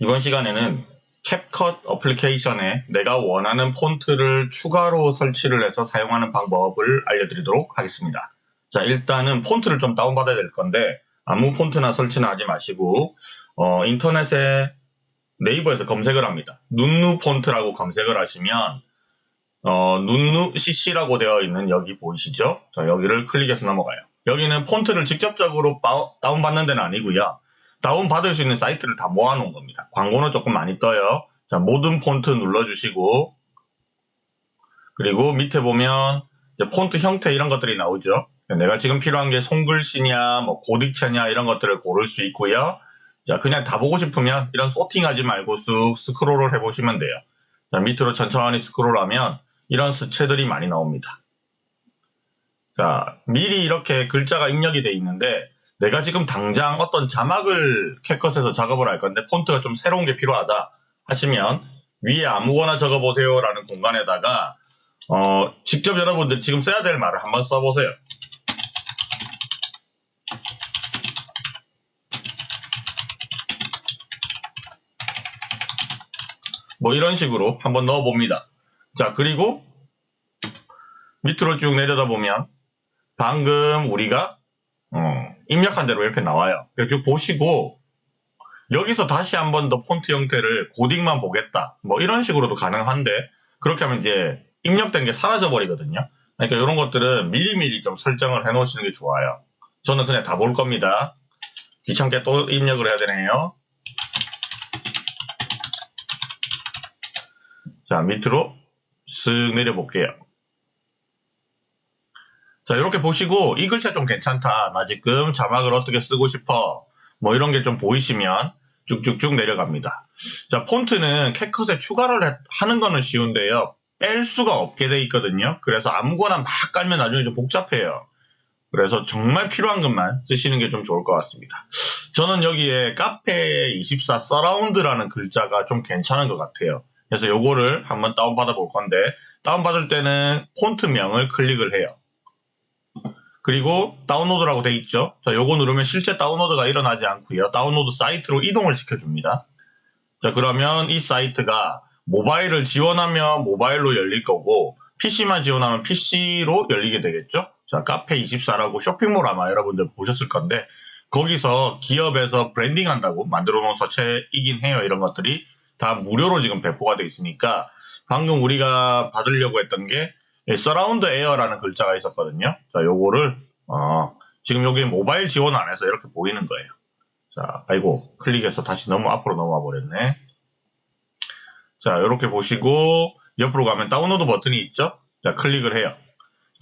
이번 시간에는 캡컷 어플리케이션에 내가 원하는 폰트를 추가로 설치를 해서 사용하는 방법을 알려드리도록 하겠습니다. 자, 일단은 폰트를 좀 다운받아야 될 건데 아무 폰트나 설치는 하지 마시고 어, 인터넷에 네이버에서 검색을 합니다. 눈누 폰트라고 검색을 하시면 어, 눈누 CC라고 되어 있는 여기 보이시죠? 자, 여기를 클릭해서 넘어가요. 여기는 폰트를 직접적으로 바, 다운받는 데는 아니고요. 다운받을 수 있는 사이트를 다 모아놓은 겁니다. 광고는 조금 많이 떠요. 자, 모든 폰트 눌러주시고 그리고 밑에 보면 폰트 형태 이런 것들이 나오죠. 내가 지금 필요한 게 손글씨냐, 뭐 고딕체냐 이런 것들을 고를 수 있고요. 자, 그냥 다 보고 싶으면 이런 소팅하지 말고 쑥 스크롤을 해보시면 돼요. 자, 밑으로 천천히 스크롤하면 이런 수채들이 많이 나옵니다. 자, 미리 이렇게 글자가 입력이 돼 있는데 내가 지금 당장 어떤 자막을 캡컷에서 작업을 할 건데 폰트가 좀 새로운 게 필요하다 하시면 위에 아무거나 적어보세요 라는 공간에다가 어, 직접 여러분들 지금 써야 될 말을 한번 써보세요. 뭐 이런 식으로 한번 넣어봅니다. 자 그리고 밑으로 쭉 내려다 보면 방금 우리가 어, 입력한 대로 이렇게 나와요. 쭉 보시고 여기서 다시 한 번 더 폰트 형태를 고딕만 보겠다. 뭐 이런 식으로도 가능한데 그렇게 하면 이제 입력된 게 사라져 버리거든요. 그러니까 이런 것들은 미리미리 좀 설정을 해 놓으시는 게 좋아요. 저는 그냥 다 볼 겁니다. 귀찮게 또 입력을 해야 되네요. 자 밑으로 쓱 내려볼게요. 자, 이렇게 보시고 이 글자 좀 괜찮다. 나 지금 자막을 어떻게 쓰고 싶어. 뭐 이런 게 좀 보이시면 쭉쭉쭉 내려갑니다. 자, 폰트는 캡컷에 추가를 하는 거는 쉬운데요. 뺄 수가 없게 돼 있거든요. 그래서 아무거나 막 깔면 나중에 좀 복잡해요. 그래서 정말 필요한 것만 쓰시는 게 좀 좋을 것 같습니다. 저는 여기에 카페24 서라운드라는 글자가 좀 괜찮은 것 같아요. 그래서 요거를 한번 다운받아 볼 건데 다운받을 때는 폰트명을 클릭을 해요. 그리고 다운로드라고 돼 있죠. 자, 요거 누르면 실제 다운로드가 일어나지 않고요. 다운로드 사이트로 이동을 시켜줍니다. 자, 그러면 이 사이트가 모바일을 지원하면 모바일로 열릴 거고 PC만 지원하면 PC로 열리게 되겠죠. 자, 카페24라고 쇼핑몰 아마 여러분들 보셨을 건데 거기서 기업에서 브랜딩 한다고 만들어 놓은 서체이긴 해요. 이런 것들이 다 무료로 지금 배포가 돼 있으니까 방금 우리가 받으려고 했던 게 서라운드 에어라는 글자가 있었거든요. 자, 요거를 어, 지금 여기 모바일 지원 안 해서 이렇게 보이는 거예요. 자, 아이고 클릭해서 다시 너무 앞으로 넘어와 버렸네. 자, 이렇게 보시고 옆으로 가면 다운로드 버튼이 있죠? 자, 클릭을 해요.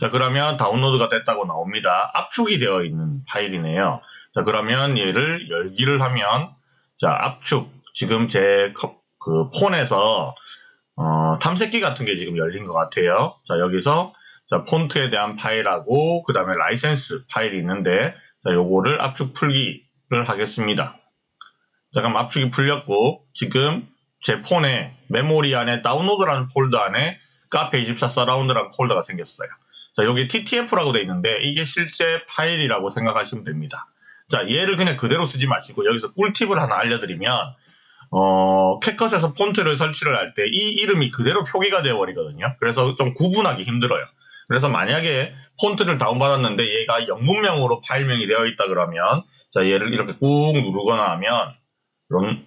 자, 그러면 다운로드가 됐다고 나옵니다. 압축이 되어 있는 파일이네요. 자, 그러면 얘를 열기를 하면 자, 압축 지금 제 그 폰에서 어, 탐색기 같은 게 지금 열린 것 같아요. 자, 여기서 자, 폰트에 대한 파일하고 그 다음에 라이센스 파일이 있는데 자, 요거를 압축 풀기를 하겠습니다. 자, 그럼 압축이 풀렸고 지금 제 폰에 메모리 안에 다운로드라는 폴더 안에 카페24 서라운드라는 폴더가 생겼어요. 자, 여기 TTF라고 돼 있는데 이게 실제 파일이라고 생각하시면 됩니다. 자, 얘를 그냥 그대로 쓰지 마시고 여기서 꿀팁을 하나 알려드리면 어, 캡컷에서 폰트를 설치를 할 때 이 이름이 그대로 표기가 되어 버리거든요. 그래서 좀 구분하기 힘들어요. 그래서 만약에 폰트를 다운받았는데 얘가 영문명으로 파일명이 되어 있다 그러면 자 얘를 이렇게 꾹 누르거나 하면 이런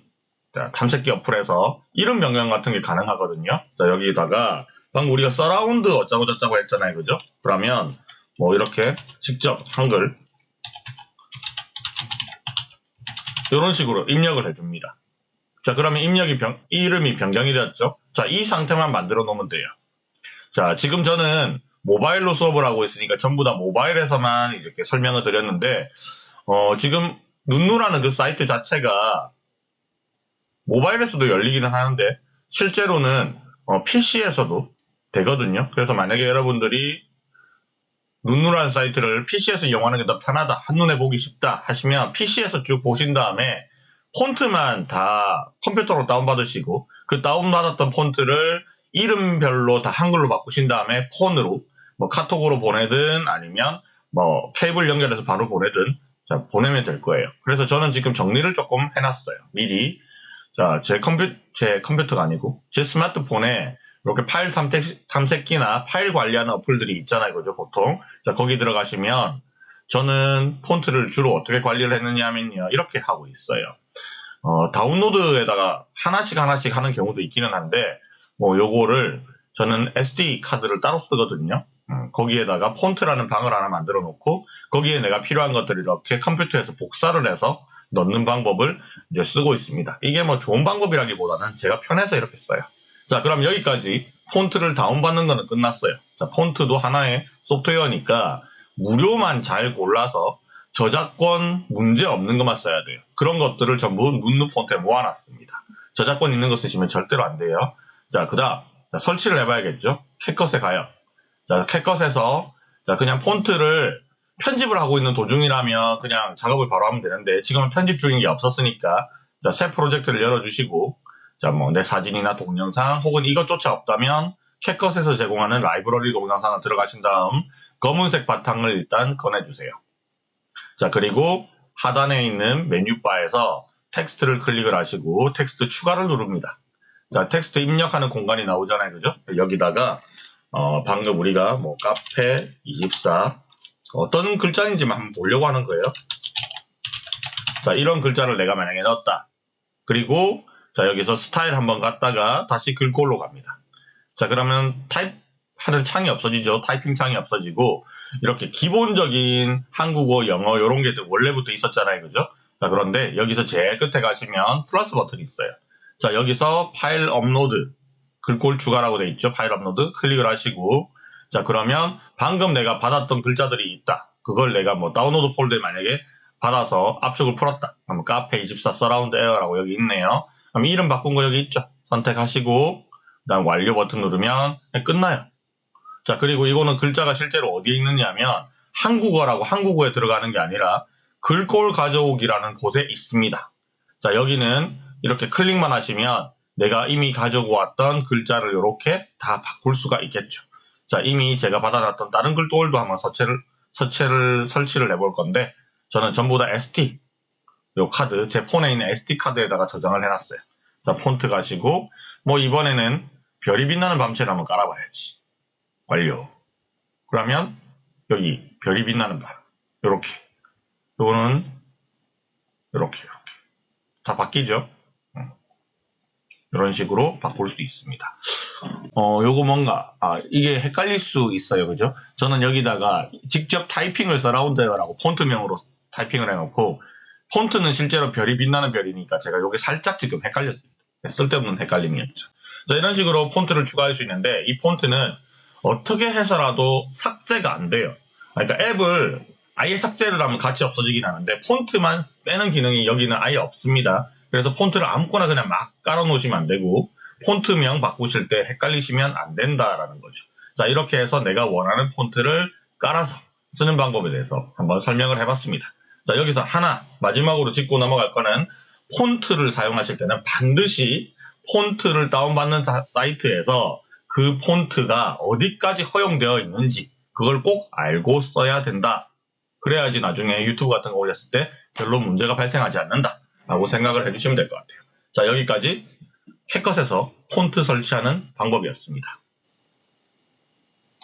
탐색기 어플에서 이름 변경 같은 게 가능하거든요. 자 여기다가 방금 우리가 서라운드 어쩌고 저쩌고 했잖아요. 그죠? 그러면 뭐 이렇게 직접 한글 이런 식으로 입력을 해줍니다. 자, 그러면 입력이 변, 이름이 변경이 되었죠? 자, 이 상태만 만들어 놓으면 돼요. 자, 지금 저는 모바일로 수업을 하고 있으니까 전부 다 모바일에서만 이렇게 설명을 드렸는데, 어, 지금 눈누라는 그 사이트 자체가 모바일에서도 열리기는 하는데, 실제로는 어, PC에서도 되거든요. 그래서 만약에 여러분들이 눈누라는 사이트를 PC에서 이용하는 게 더 편하다, 한눈에 보기 쉽다 하시면 PC에서 쭉 보신 다음에 폰트만 다 컴퓨터로 다운받으시고 그 다운받았던 폰트를 이름별로 다 한글로 바꾸신 다음에 폰으로 뭐 카톡으로 보내든 아니면 뭐 케이블 연결해서 바로 보내든 자, 보내면 될 거예요. 그래서 저는 지금 정리를 조금 해놨어요. 미리. 자, 제 컴퓨, 제 컴퓨터가 아니고, 제 스마트폰에 이렇게 파일 탐색, 탐색기나 파일 관리하는 어플들이 있잖아요. 그죠, 보통. 자, 거기 들어가시면, 저는 폰트를 주로 어떻게 관리를 했느냐 하면요. 이렇게 하고 있어요. 어, 다운로드에다가 하나씩 하나씩 하는 경우도 있기는 한데, 뭐, 요거를, 저는 SD 카드를 따로 쓰거든요. 음, 거기에다가 폰트라는 방을 하나 만들어 놓고, 거기에 내가 필요한 것들을 이렇게 컴퓨터에서 복사를 해서 넣는 방법을 이제 쓰고 있습니다. 이게 뭐 좋은 방법이라기보다는 제가 편해서 이렇게 써요. 자, 그럼 여기까지 폰트를 다운받는 거는 끝났어요. 자, 폰트도 하나의 소프트웨어니까 무료만 잘 골라서 저작권 문제 없는 것만 써야 돼요. 그런 것들을 전부 눕누 폰트에 모아놨습니다. 저작권 있는 거 쓰시면 절대로 안 돼요. 자, 그 다음, 설치를 해봐야겠죠? 캣컷에 가요. 자, CapCut에서 자, 그냥 폰트를 편집을 하고 있는 도중이라면 그냥 작업을 바로 하면 되는데 지금은 편집 중인 게 없었으니까 자, 새 프로젝트를 열어주시고 자, 뭐 내 사진이나 동영상 혹은 이것조차 없다면 CapCut에서 제공하는 라이브러리 동영상을 들어가신 다음 검은색 바탕을 일단 꺼내주세요. 자, 그리고 하단에 있는 메뉴바에서 텍스트를 클릭을 하시고 텍스트 추가를 누릅니다. 자, 텍스트 입력하는 공간이 나오잖아요. 그죠? 여기다가 어, 방금 우리가 뭐 카페 24 어떤 글자인지만 한번 보려고 하는 거예요. 자, 이런 글자를 내가 만약에 넣었다. 그리고 자, 여기서 스타일 한번 갔다가 다시 글꼴로 갑니다. 자, 그러면 타입 하는 창이 없어지죠. 타이핑 창이 없어지고 이렇게 기본적인 한국어, 영어 이런 게 원래부터 있었잖아요. 그죠? 자, 그런데 여기서 제일 끝에 가시면 플러스 버튼이 있어요. 자, 여기서 파일 업로드 글꼴 추가라고 돼 있죠. 파일 업로드 클릭을 하시고 자, 그러면 방금 내가 받았던 글자들이 있다. 그걸 내가 뭐 다운로드 폴더에 만약에 받아서 압축을 풀었다. 그럼 카페 24 서라운드 에어라고 여기 있네요. 그럼 이름 바꾼 거 여기 있죠. 선택하시고 그다음 완료 버튼 누르면 끝나요. 자, 그리고 이거는 글자가 실제로 어디에 있느냐면 한국어라고 한국어에 들어가는 게 아니라 글꼴 가져오기라는 곳에 있습니다. 자, 여기는 이렇게 클릭만 하시면 내가 이미 가지고 왔던 글자를 이렇게 다 바꿀 수가 있겠죠. 자, 이미 제가 받아놨던 다른 글꼴도 한번 서체를, 서체를 설치를 해볼 건데, 저는 전부 다 SD, 요 카드, 제 폰에 있는 SD 카드에다가 저장을 해놨어요. 자, 폰트 가시고, 뭐 이번에는 별이 빛나는 밤새를 한번 깔아봐야지. 완료. 그러면, 여기, 별이 빛나는 밤. 요렇게. 요거는, 요렇게, 요렇게. 다 바뀌죠? 이런 식으로 바꿀 수 있습니다. 어, 요거 뭔가, 아, 이게 헷갈릴 수 있어요. 그죠? 저는 여기다가 직접 타이핑을 서라운드라고 폰트명으로 타이핑을 해놓고, 폰트는 실제로 별이 빛나는 별이니까 제가 요게 살짝 지금 헷갈렸습니다. 쓸데없는 헷갈림이었죠. 자, 이런 식으로 폰트를 추가할 수 있는데, 이 폰트는 어떻게 해서라도 삭제가 안 돼요. 그러니까 앱을 아예 삭제를 하면 같이 없어지긴 하는데, 폰트만 빼는 기능이 여기는 아예 없습니다. 그래서 폰트를 아무거나 그냥 막 깔아 놓으시면 안 되고, 폰트명 바꾸실 때 헷갈리시면 안 된다라는 거죠. 자, 이렇게 해서 내가 원하는 폰트를 깔아서 쓰는 방법에 대해서 한번 설명을 해봤습니다. 자, 여기서 하나, 마지막으로 짚고 넘어갈 거는 폰트를 사용하실 때는 반드시 폰트를 다운받는 사이트에서 그 폰트가 어디까지 허용되어 있는지 그걸 꼭 알고 써야 된다. 그래야지 나중에 유튜브 같은 거 올렸을 때 별로 문제가 발생하지 않는다. 라고 생각을 해주시면 될 것 같아요. 자, 여기까지 캣컷에서 폰트 설치하는 방법이었습니다.